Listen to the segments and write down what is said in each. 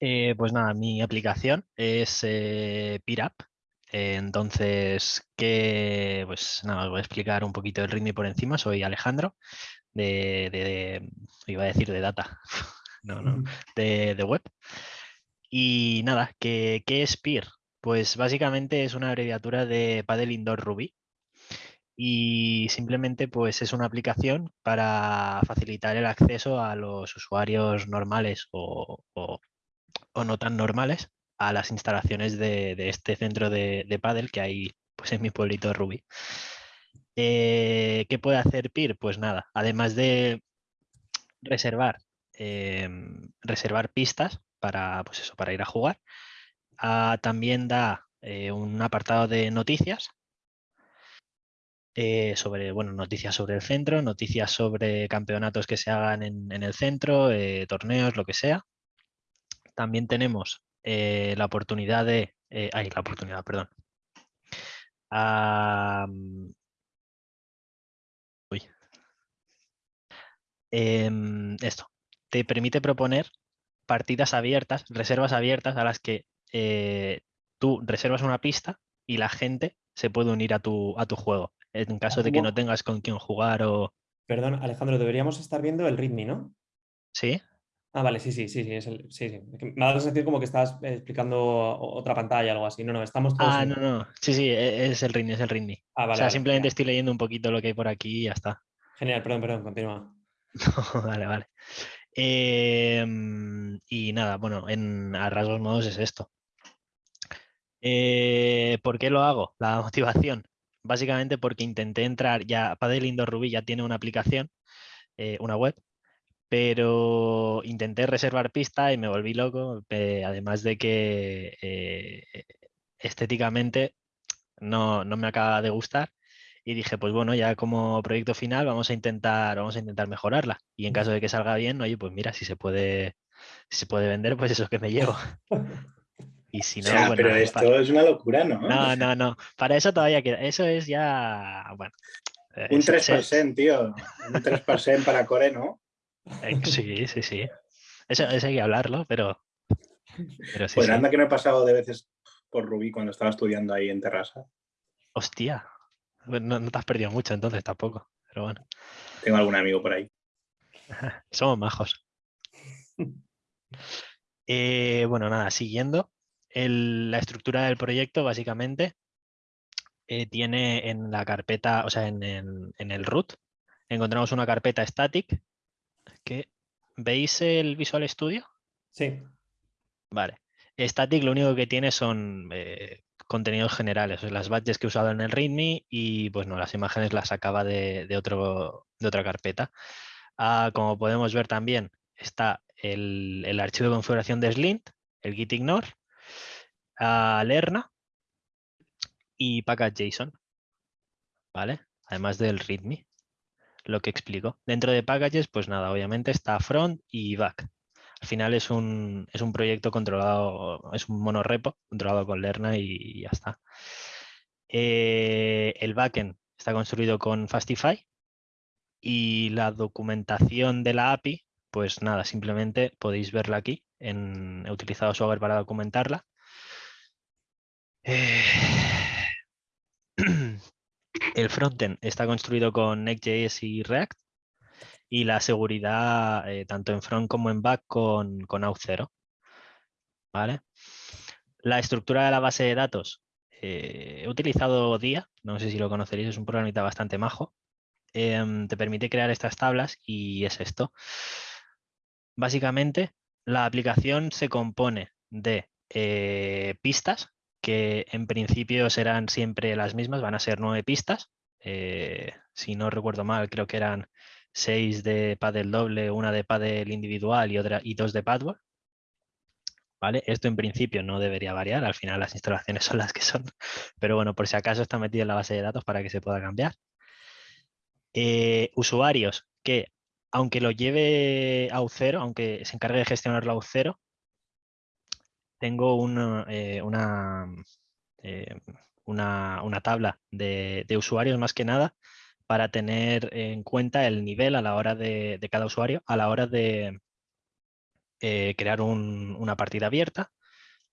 Eh, pues nada, mi aplicación es eh. Eh, entonces, ¿qué? Pues nada, os voy a explicar un poquito el ritmo por encima. Soy Alejandro, de, de- iba a decir de data, no, no, de, de web. Y nada, ¿qué, qué es Peer? Pues básicamente es una abreviatura de Paddle Indoor Ruby. Y simplemente pues es una aplicación para facilitar el acceso a los usuarios normales o, o- o no tan normales a las instalaciones de, de este centro de, de pádel que hay pues, en mi pueblito Ruby. Eh, ¿Qué puede hacer PIR? Pues nada, además de reservar, em, reservar pistas para, pues eso, para ir a jugar, ah, también da eh, un apartado de noticias eh, sobre, bueno, noticias sobre el centro, noticias sobre campeonatos que se hagan en, en el centro, torneos, lo que sea. También tenemos eh, la oportunidad de, eh, ay, la oportunidad, perdón. Ah, uy. Em, esto te permite proponer partidas abiertas, reservas abiertas a las que eh, tú reservas una pista y la gente se puede unir a tu, a tu juego. En caso de que no tengas con quién jugar o... Perdón, Alejandro, deberíamos estar viendo el ritmo, ¿no? ¿Sí? Ah, vale, sí, sí, sí, sí, es el- sí, sí. Me ha dado sensación como que estabas eh, explicando o- otra pantalla, algo así. No, no, estamos todos Ah, en... no, no. Sí, sí, e- es el ritmo, es el ritmo. Ah, O vale, sea, vale. simplemente estoy leyendo un poquito lo que hay por aquí y ya está. Genial, perdón, perdón, continúa. Vale, vale. Em, y nada, bueno, en, a rasgos modos es esto. Eh, ¿Por qué lo hago? La motivación. Básicamente porque intenté entrar, ya Padel Indoor Ruby ya tiene una aplicación, eh, una web, pero intenté reservar pista y me volví loco, eh, además de que eh, estéticamente no, no me acaba de gustar y dije, pues bueno, ya como proyecto final vamos a intentar, vamos a intentar mejorarla. Y en caso de que salga bien, oye, pues mira, si se puede, si se puede vender, pues eso es que me llevo. Y si O no, sea, pues pero nada, esto es una locura, ¿no? no, no, no. Para eso todavía queda. Eso es ya, bueno. Un se- se- 3%, tío. Un 3% para Core, ¿no? Eh, sí, sí, sí. Eso, eso hay que hablarlo, pero, pero sí, Pues sí. anda que no he pasado de veces por Rubí cuando estaba estudiando ahí en Terrassa. Hostia. Bueno, No, no te has perdido mucho entonces tampoco. Pero bueno, Tengo algún amigo por ahí. somos majos. Eh, bueno, nada, siguiendo. el- la estructura del proyecto, básicamente, eh, tiene en la carpeta, o sea, en, en- en el root, encontramos una carpeta static. Que, ¿Veis el Visual Studio? Sí, Vale. Static lo único que tiene son eh, contenidos generales, las badges que he usado en el README y pues no, las imágenes las sacaba de, de otro, de otra carpeta. Ah, como podemos ver también está el, el archivo de configuración de Slint, el gitignore, ah, Lerna y package.json, ¿vale? Además del README, lo que explico. Dentro de packages, pues nada, obviamente está front y back. Al final es un, es un proyecto controlado, es un monorepo controlado con Lerna y ya está. Eh, el backend está construido con Fastify y la documentación de la API, pues nada, simplemente podéis verla aquí. En, he utilizado Swagger para documentarla. Eh, el frontend está construido con Next.js y React y la seguridad eh, tanto en front como en back con, con Auth0. ¿Vale? La estructura de la base de datos. eh, he utilizado DIA, no sé si lo conoceréis, es un programita bastante majo. Em, te permite crear estas tablas y es esto. Básicamente, la aplicación se compone de eh, pistas, que en principio serán siempre las mismas, van a ser nueve pistas. Eh, si no recuerdo mal, creo que eran seis de paddle doble, una de paddle individual y, otra, y dos de paddle. ¿Vale? Esto en principio no debería variar, al final las instalaciones son las que son, pero bueno, por si acaso está metido en la base de datos para que se pueda cambiar. Eh, usuarios que, aunque lo lleve a U0, aunque se encargue de gestionarlo a U0, tengo una, eh, una, eh, una, una tabla de, de usuarios más que nada para tener en cuenta el nivel a la hora de, de cada usuario, a la hora de, eh, crear una partida abierta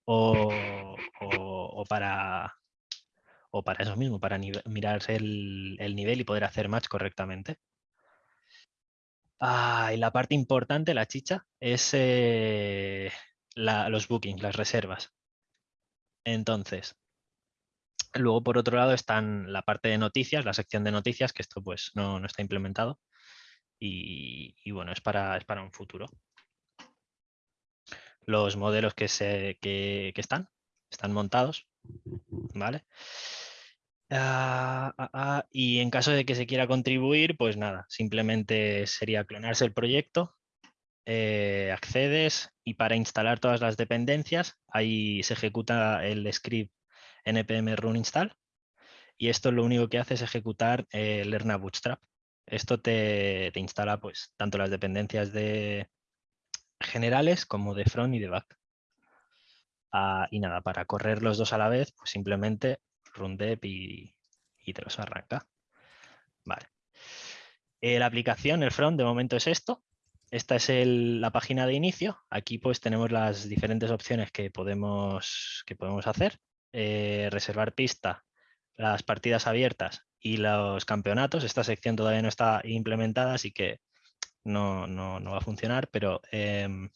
o, para, o para eso mismo, para mirarse el, nivel y poder hacer match correctamente. Ah, y la parte importante, la chicha, es los bookings, las reservas. Entonces, luego por otro lado están la parte de noticias, la sección de noticias, que esto pues no, está implementado. Y, bueno, es para, es para un futuro los modelos que, se, que, están, están montados, ¿vale? Ah, ah, ah, y en caso de que se quiera contribuir, pues nada, simplemente sería clonarse el proyecto, eh, accedes y para instalar todas las dependencias, ahí se ejecuta el script npm run install y esto lo único que hace es ejecutar el Lerna Bootstrap. Esto te, instala pues tanto las dependencias de, generales como de front y de back. Ah, y nada, para correr los dos a la vez, pues simplemente rundep y, y te los arranca. Vale. Eh, la aplicación, el front, de momento es esto. Esta es la página de inicio. Aquí pues tenemos las diferentes opciones que podemos, que podemos hacer. Eh, reservar pista, las partidas abiertas y los campeonatos. Esta sección todavía no está implementada, así que no, no, no va a funcionar, pero em,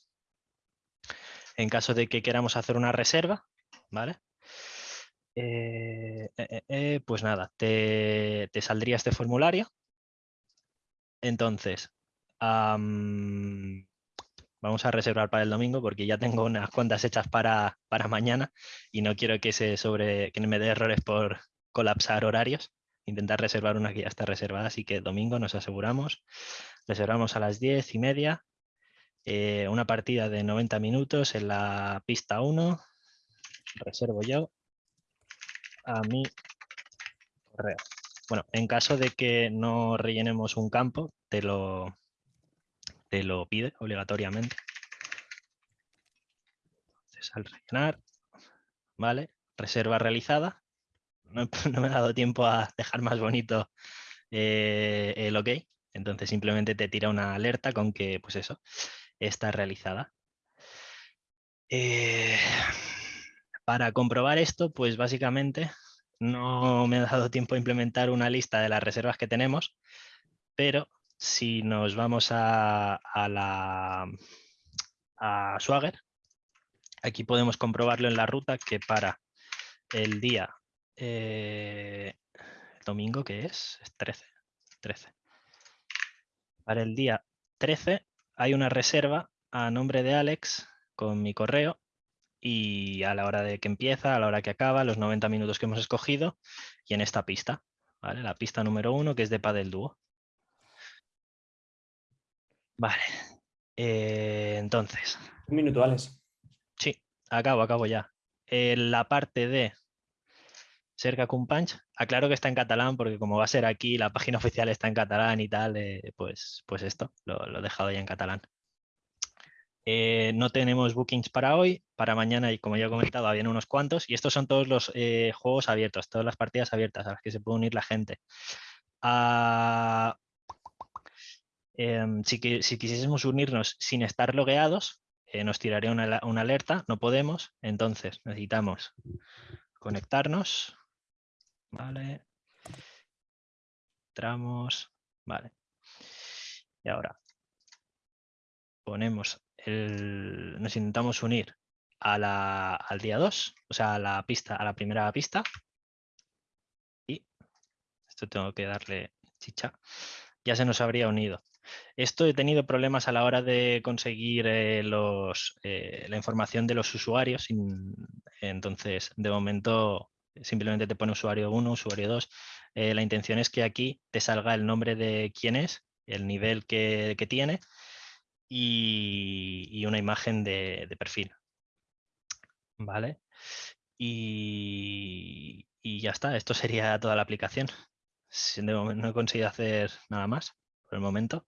en caso de que queramos hacer una reserva, ¿vale? Eh, eh, pues nada, te, saldría este formulario. Entonces, vamos a reservar para el domingo porque ya tengo unas cuantas hechas para, para mañana y no quiero que, se sobre, que me dé errores por colapsar horarios intentar reservar una que ya está reservada, así que domingo nos aseguramos. Reservamos a las 10 y media eh, una partida de 90 minutos en la pista 1. Reservo yo a mi correo. Bueno, en caso de que no rellenemos un campo, te lo, te lo pide obligatoriamente. Entonces, al rellenar, ¿vale? Reserva realizada. no, me ha dado tiempo a dejar más bonito eh, el OK. Entonces simplemente te tira una alerta con que, pues eso, está realizada. Eh, para comprobar esto, pues básicamente no me ha dado tiempo a implementar una lista de las reservas que tenemos, pero si nos vamos a, a la a Swagger, aquí podemos comprobarlo en la ruta que para el día eh, domingo, que es? Es 13. 13. Para el día 13 hay una reserva a nombre de Alex con mi correo y a la hora de que empieza, a la hora que acaba, los 90 minutos que hemos escogido y en esta pista, ¿vale? La pista número uno que es de Padel Dúo. Vale. Eh, entonces. Un minuto, Alex. Sí, acabo, acabo ya. La parte de cerca con Punch. Aclaro que está en catalán porque como va a ser aquí, la página oficial está en catalán y tal, eh, pues, pues esto, lo, he dejado ya en catalán. Eh, no tenemos bookings para hoy, para mañana y como ya he comentado, habían unos cuantos y estos son todos los juegos abiertos, todas las partidas abiertas a las que se puede unir la gente. Ah, em, si, si, quisiésemos unirnos sin estar logueados, nos tiraría una, una alerta, no podemos, entonces necesitamos conectarnos Vale. Entramos. Vale. Y ahora ponemos el. Nos intentamos unir a la, al día 2, o sea, a la pista, a la primera pista. Y esto tengo que darle chicha. Ya se nos habría unido. Esto he tenido problemas a la hora de conseguir eh, los, eh, la información de los usuarios. Entonces, de momento simplemente te pone usuario 1, usuario 2. Eh, la intención es que aquí te salga el nombre de quién es, el nivel que, tiene y, una imagen de, perfil. ¿Vale? Y, ya está, esto sería toda la aplicación. No he conseguido hacer nada más por el momento.